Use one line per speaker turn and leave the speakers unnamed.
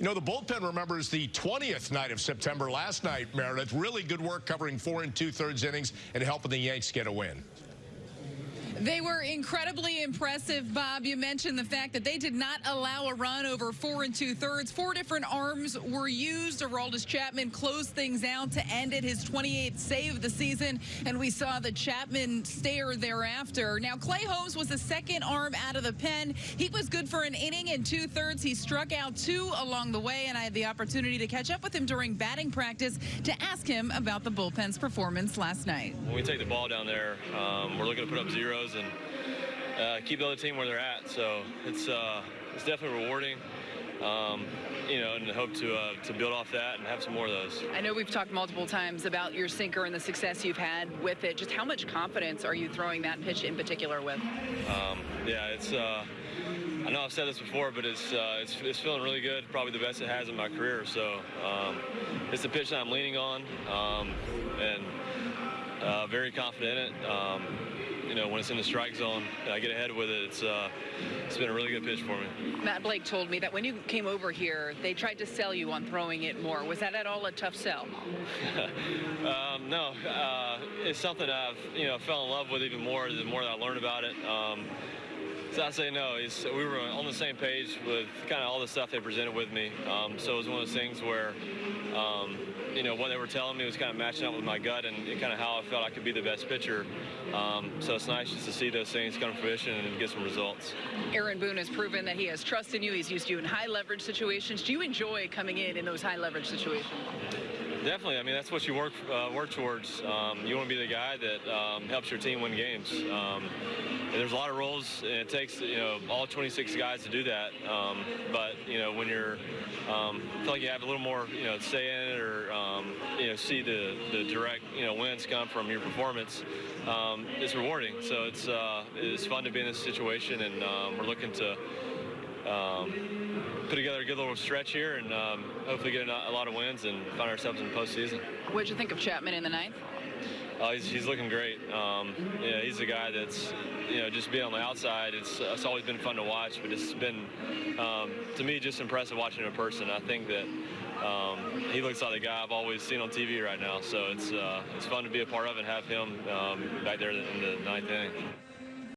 You know, the bullpen remembers the 20th night of September last night, Meredith. Really good work covering four and two-thirds innings and helping the Yanks get a win.
They were incredibly impressive, Bob. You mentioned the fact that they did not allow a run over four and two thirds. Four different arms were used. Aroldis Chapman closed things out to end it, his 28th save of the season, and we saw the Chapman stare thereafter. Now, Clay Holmes was the second arm out of the pen. He was good for an inning and two thirds. He struck out two along the way, and I had the opportunity to catch up with him during batting practice to ask him about the bullpen's performance last night.
When we take the ball down there, um, we're looking to put up zeros and uh, keep the other team where they're at. So it's uh, it's definitely rewarding. Um, you know, and hope to uh, to build off that and have some more of those.
I know we've talked multiple times about your sinker and the success you've had with it. Just how much confidence are you throwing that pitch in particular with?
Um, yeah, it's. Uh, I know I've said this before, but it's, uh, it's, it's feeling really good. Probably the best it has in my career. So um, it's the pitch that I'm leaning on, um, and uh, very confident in it. You know, when it's in the strike zone, I get ahead with it. It's uh, it's been a really good pitch for me.
Matt Blake told me that when you came over here, they tried to sell you on throwing it more. Was that at all a tough sell?
um, no, uh, it's something I've you know fell in love with even more the more that I learned about it. Um, so I say no. He's, we were on the same page with kind of all the stuff they presented with me. Um, so it was one of those things where, um, you know, what they were telling me was kind of matching up with my gut and kind of how I felt I could be the best pitcher. Um, so it's nice just to see those things come to fruition and get some results.
Aaron Boone has proven that he has trust in you. He's used you in high leverage situations. Do you enjoy coming in in those high leverage situations?
Definitely. I mean, that's what you work uh, work towards. Um, you want to be the guy that um, helps your team win games. Um, there's a lot of roles, and it takes you know all 26 guys to do that. Um, but you know when you're, um, feel like you have a little more you know say in it, or um, you know see the the direct you know wins come from your performance. it's rewarding. So it's uh, it's fun to be in this situation, and we're looking to um, put together a good little stretch here and um, hopefully get a, lot of wins and find ourselves in the postseason.
What did you think of Chapman in the ninth?
Uh, he's, he's, looking great. Um, yeah, he's a guy that's, you know, just being on the outside, it's, it's always been fun to watch, but it's been, um, to me, just impressive watching him in person. I think that um, he looks like the guy I've always seen on TV right now, so it's, uh, it's fun to be a part of and have him um, back there in the ninth inning.